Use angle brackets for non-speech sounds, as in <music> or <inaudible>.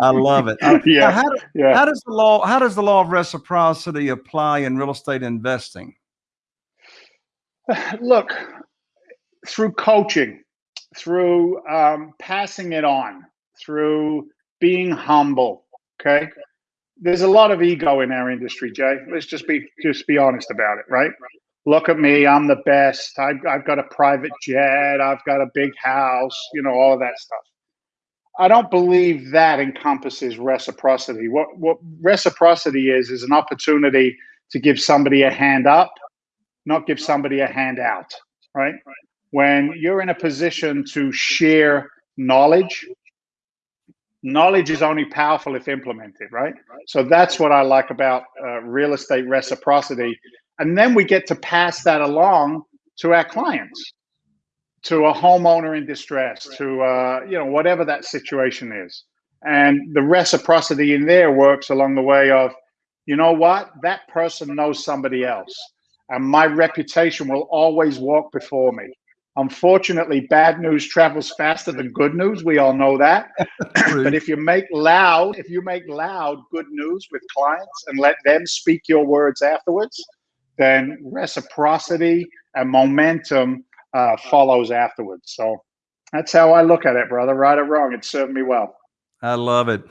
I love it. Uh, <laughs> yeah. How, do, yeah. how does the law how does the law of reciprocity apply in real estate investing? <sighs> Look, through coaching, through um, passing it on, through being humble. Okay, there's a lot of ego in our industry, Jay. Let's just be just be honest about it, right? Look at me, I'm the best. I've, I've got a private jet. I've got a big house. You know all of that stuff. I don't believe that encompasses reciprocity. What what reciprocity is is an opportunity to give somebody a hand up, not give somebody a hand out, right? When you're in a position to share knowledge, knowledge is only powerful if implemented, right? So that's what I like about uh, real estate reciprocity. And then we get to pass that along to our clients to a homeowner in distress, to uh, you know whatever that situation is, and the reciprocity in there works along the way of, you know what, that person knows somebody else, and my reputation will always walk before me. Unfortunately, bad news travels faster than good news. We all know that. but if you make loud, if you make loud good news with clients and let them speak your words afterwards, then reciprocity and momentum uh, follows afterwards. So that's how I look at it, brother. Right or wrong, it served me well. I love it.